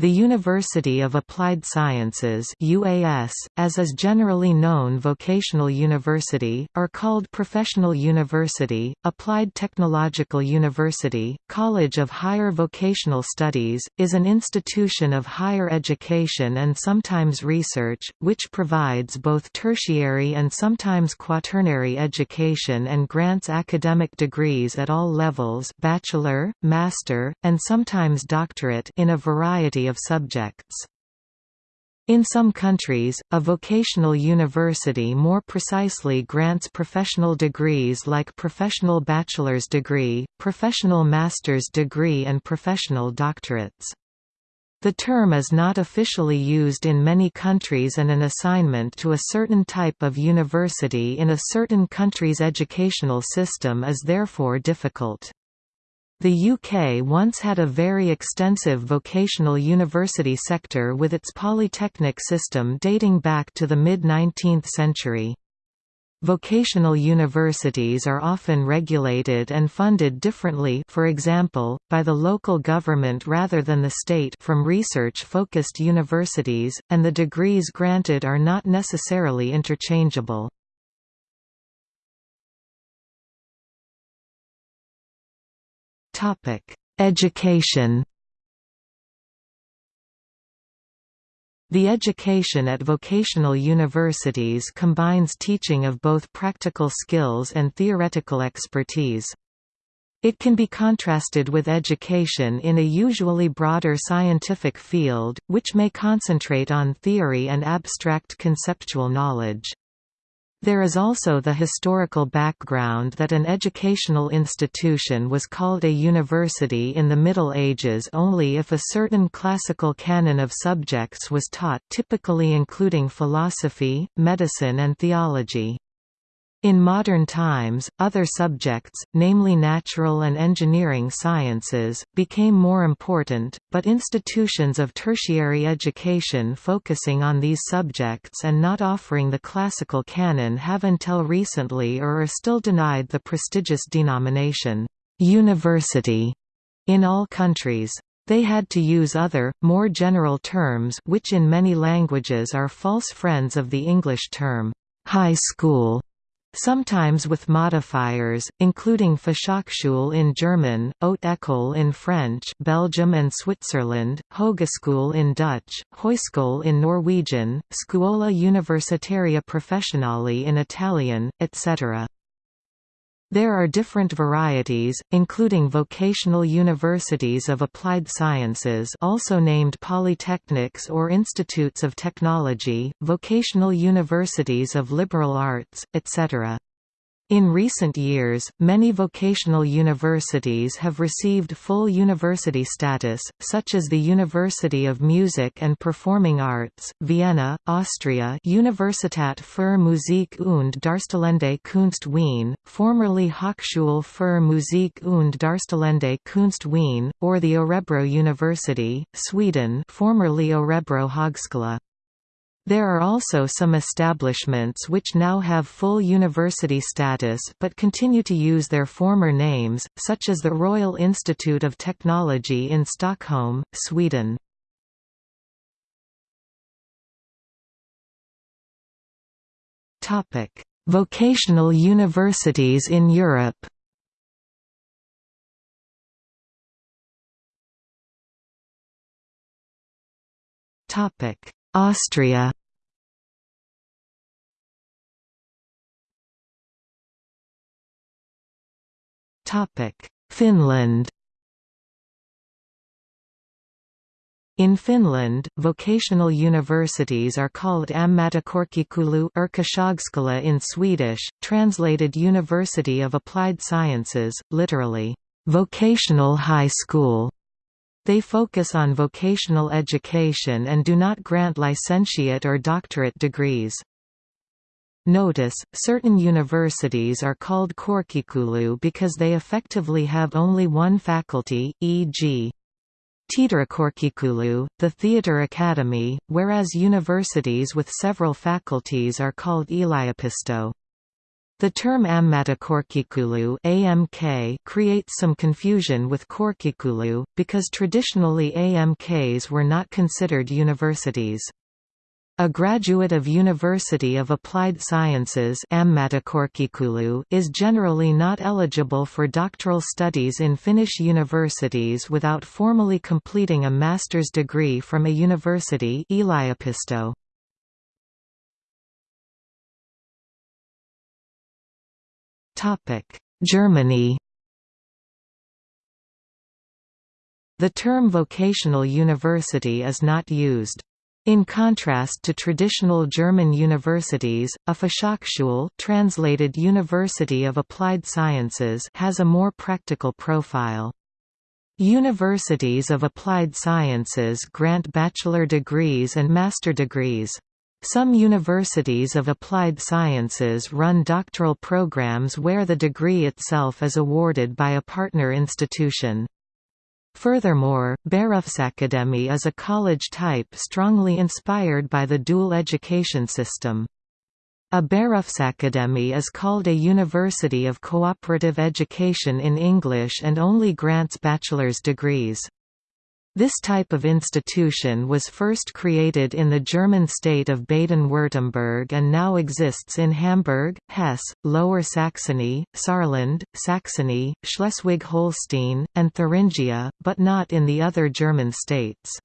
The University of Applied Sciences UAS, as is generally known vocational university, are called professional university, applied technological university, college of higher vocational studies, is an institution of higher education and sometimes research, which provides both tertiary and sometimes quaternary education and grants academic degrees at all levels bachelor, master, and sometimes doctorate in a variety of subjects. In some countries, a vocational university more precisely grants professional degrees like professional bachelor's degree, professional master's degree and professional doctorates. The term is not officially used in many countries and an assignment to a certain type of university in a certain country's educational system is therefore difficult. The UK once had a very extensive vocational university sector with its polytechnic system dating back to the mid-19th century. Vocational universities are often regulated and funded differently for example, by the local government rather than the state from research-focused universities, and the degrees granted are not necessarily interchangeable. Education The education at vocational universities combines teaching of both practical skills and theoretical expertise. It can be contrasted with education in a usually broader scientific field, which may concentrate on theory and abstract conceptual knowledge. There is also the historical background that an educational institution was called a university in the Middle Ages only if a certain classical canon of subjects was taught typically including philosophy, medicine and theology. In modern times, other subjects, namely natural and engineering sciences, became more important, but institutions of tertiary education focusing on these subjects and not offering the classical canon have until recently or are still denied the prestigious denomination, "'university' in all countries. They had to use other, more general terms which in many languages are false friends of the English term, "'high school' sometimes with modifiers, including Fachhochschule in German, Haute École in French Belgium and Switzerland, Hogeschool in Dutch, Høgskole in Norwegian, Scuola Universitaria Professionale in Italian, etc. There are different varieties, including vocational universities of applied sciences also named polytechnics or institutes of technology, vocational universities of liberal arts, etc. In recent years, many vocational universities have received full university status, such as the University of Music and Performing Arts, Vienna, Austria Universität für Musik und Darstellende Kunst Wien, formerly Hochschule für Musik und Darstellende Kunst Wien, or the Örebro University, Sweden formerly Örebro Högskola. There are also some establishments which now have full university status but continue to use their former names, such as the Royal Institute of Technology in Stockholm, Sweden. Vocational universities in Europe Austria Finland In Finland, vocational universities are called ammattikorkeakoulu yrkeshögskola in Swedish, translated University of Applied Sciences, literally, vocational high school. They focus on vocational education and do not grant licentiate or doctorate degrees. Notice, certain universities are called korkeakoulu because they effectively have only one faculty, e.g. Teatterikorkeakoulu, the Theatre Academy, whereas universities with several faculties are called yliopisto. The term Ammattikorkeakoulu (AMK) creates some confusion with Korkeakoulu, because traditionally AMKs were not considered universities. A graduate of University of Applied Sciences is generally not eligible for doctoral studies in Finnish universities without formally completing a master's degree from a university yliopisto. Germany The term vocational university is not used. In contrast to traditional German universities, a Fachhochschule translated University of Applied Sciences has a more practical profile. Universities of applied sciences grant bachelor degrees and master degrees. Some universities of applied sciences run doctoral programs where the degree itself is awarded by a partner institution. Furthermore, Berufsakademie is a college type strongly inspired by the dual education system. A Berufsakademie is called a University of Cooperative Education in English and only grants bachelor's degrees. This type of institution was first created in the German state of Baden-Württemberg and now exists in Hamburg, Hesse, Lower Saxony, Saarland, Saxony, Schleswig-Holstein, and Thuringia, but not in the other German states.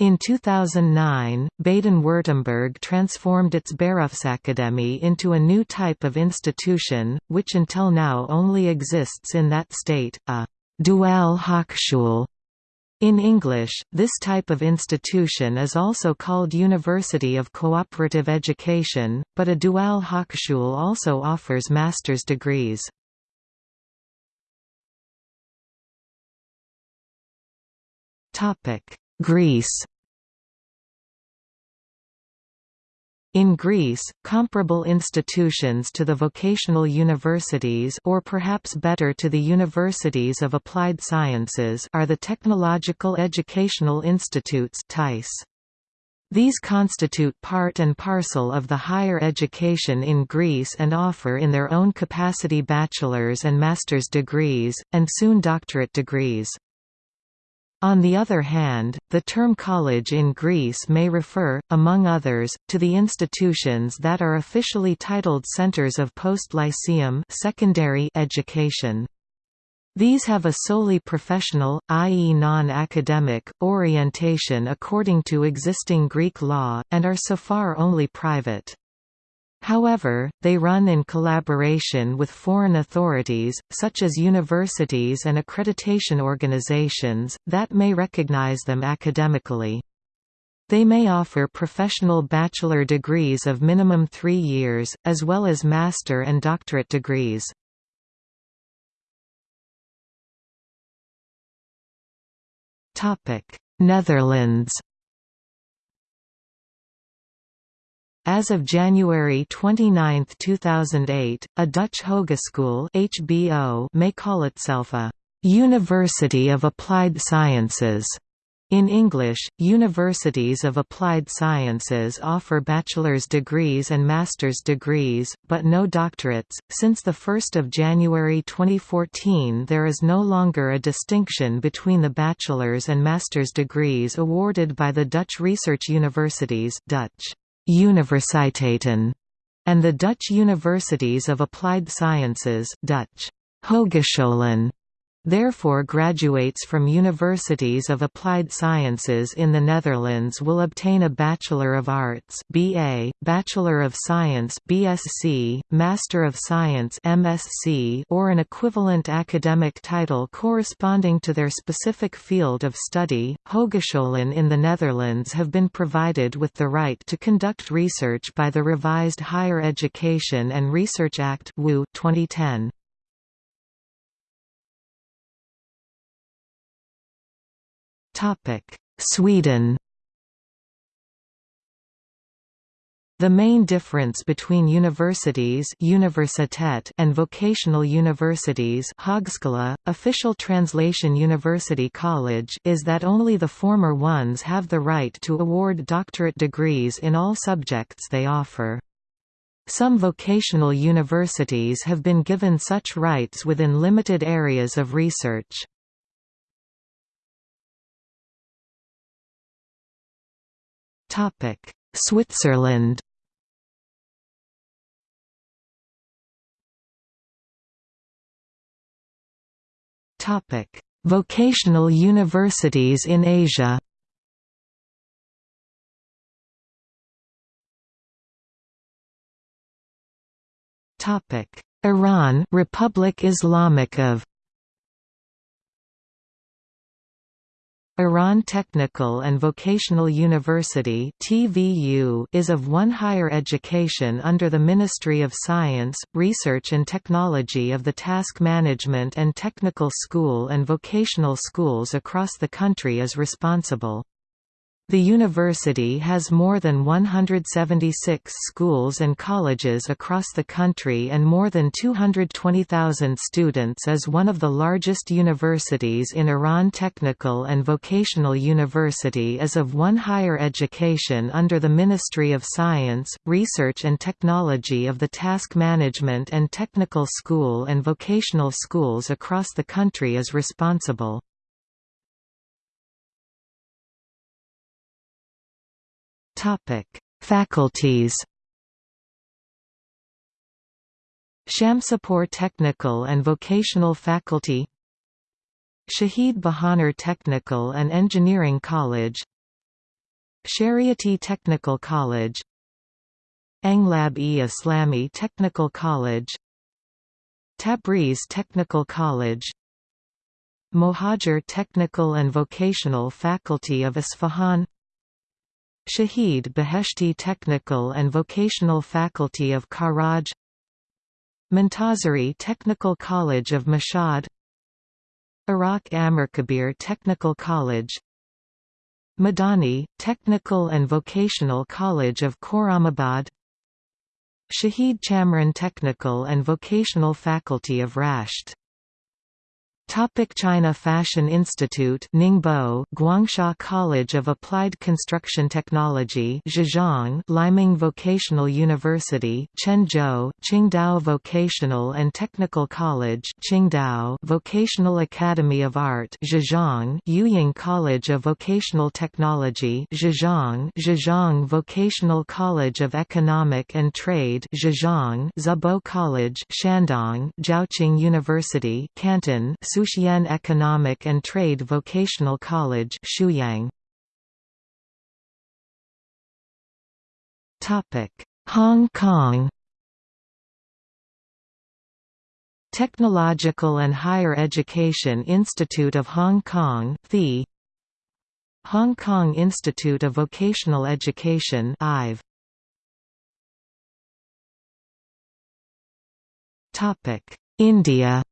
In 2009, Baden-Württemberg transformed its Berufsakademie into a new type of institution, which until now only exists in that state, a Dual Hochschule in English, this type of institution is also called University of Cooperative Education, but a Dual Hochschule also offers master's degrees. Greece In Greece, comparable institutions to the vocational universities or perhaps better to the universities of applied sciences are the Technological Educational Institutes These constitute part and parcel of the higher education in Greece and offer in their own capacity bachelor's and master's degrees, and soon doctorate degrees. On the other hand, the term college in Greece may refer, among others, to the institutions that are officially titled centers of post-lyceum secondary education. These have a solely professional, i.e. non-academic, orientation according to existing Greek law, and are so far only private. However, they run in collaboration with foreign authorities, such as universities and accreditation organizations, that may recognize them academically. They may offer professional bachelor degrees of minimum three years, as well as master and doctorate degrees. Netherlands As of January 29, 2008, a Dutch Hogeschool HBO may call itself a «University of Applied Sciences». In English, universities of applied sciences offer bachelor's degrees and master's degrees, but no doctorates. Since 1 January 2014, there is no longer a distinction between the bachelor's and master's degrees awarded by the Dutch research universities Dutch. Universiteiten, and the Dutch Universities of Applied Sciences Dutch. Hogescholen Therefore graduates from universities of applied sciences in the Netherlands will obtain a Bachelor of Arts BA, Bachelor of Science BSc, Master of Science MSc or an equivalent academic title corresponding to their specific field of study. Hogescholen in the Netherlands have been provided with the right to conduct research by the revised Higher Education and Research Act 2010. Sweden The main difference between universities universitet and vocational universities Högskola, official translation University College is that only the former ones have the right to award doctorate degrees in all subjects they offer. Some vocational universities have been given such rights within limited areas of research. Switzerland. Topic: Vocational universities in Asia. Topic: Iran Republic Islamic of Iran Technical and Vocational University is of one higher education under the Ministry of Science, Research and Technology of the Task Management and Technical School and vocational schools across the country is responsible. The university has more than 176 schools and colleges across the country and more than 220,000 students as one of the largest universities in Iran Technical and Vocational University is of one higher education under the Ministry of Science, Research and Technology of the Task Management and Technical School and vocational schools across the country is responsible. Topic: Faculties. Shamsipour Technical and Vocational Faculty Shahid Bahonar Technical and Engineering College Shariati Technical College Anglab-e-Islami Technical College Tabriz Technical College Mohajer Technical and Vocational Faculty of Isfahan Shahid Beheshti Technical and Vocational Faculty of Karaj Montazeri Technical College of Mashhad Iraq Amirkabir Technical College Madani, Technical and Vocational College of Khorramabad Shahid Chamran Technical and Vocational Faculty of Rasht Topic China Fashion Institute Ningbo Guangsha College of Applied Construction Technology Zhejiang Liming Vocational University Quanzhou Qingdao Vocational and Technical College Qingdao Vocational Academy of Art Zhejiang Yuying College of Vocational Technology Zhejiang Zhejiang Vocational College of Economic and Trade Zhejiang Zibo College Shandong Jiaoqing University Canton Suxian Economic and Trade Vocational College Shuyang. Hong Kong. Technological and Higher Education Institute of Hong Kong the Hong Kong Institute of Vocational Education IVE. India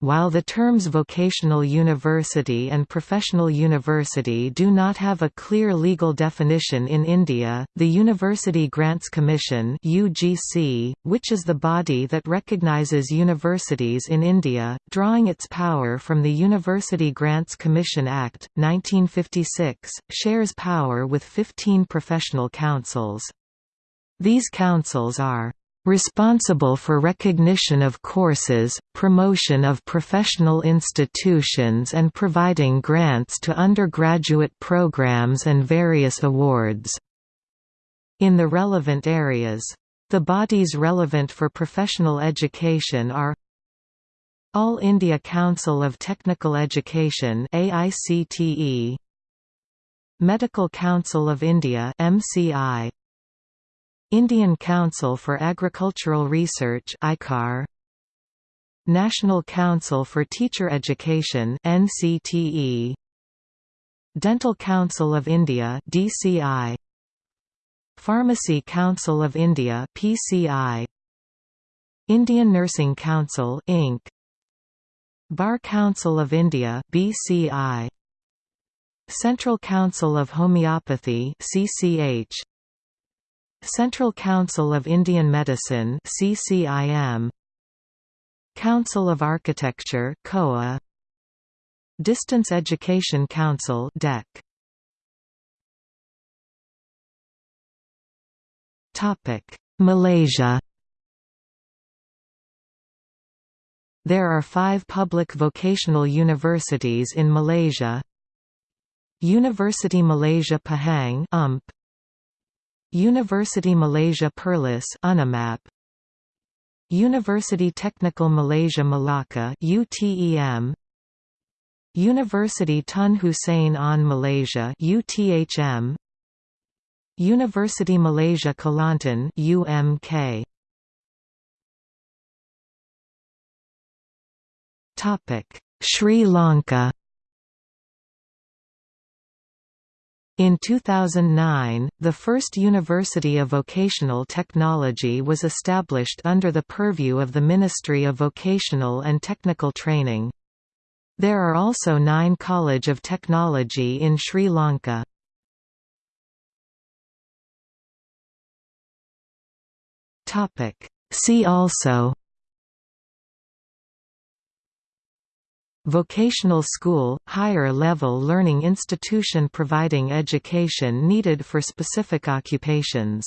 While the terms vocational university and professional university do not have a clear legal definition in India, the University Grants Commission (UGC), which is the body that recognizes universities in India, drawing its power from the University Grants Commission Act 1956, shares power with 15 professional councils. These councils are responsible for recognition of courses, promotion of professional institutions and providing grants to undergraduate programs and various awards. In the relevant areas. The bodies relevant for professional education are All India Council of Technical Education AICTE Medical Council of India MCI Indian Council for Agricultural Research ICAR National Council for Teacher Education NCTE Dental Council of India DCI Pharmacy Council of India PCI Indian Nursing Council INC Bar Council of India BCI Central Council of Homeopathy CCH Central Council of Indian Medicine CCIM Council of Architecture COA Distance Education Council DEC Topic Malaysia. There are five public vocational universities in Malaysia. University Malaysia Pahang UMP, University Malaysia Perlis UniMAP, University Technical Malaysia Malacca UTEM, University Tun Hussein Onn Malaysia UTHM, University Malaysia Kelantan UMK Topic Sri Lanka In 2009, the first University of Vocational Technology was established under the purview of the Ministry of Vocational and Technical Training. There are also nine College of Technology in Sri Lanka. See also Vocational school – higher level learning institution providing education needed for specific occupations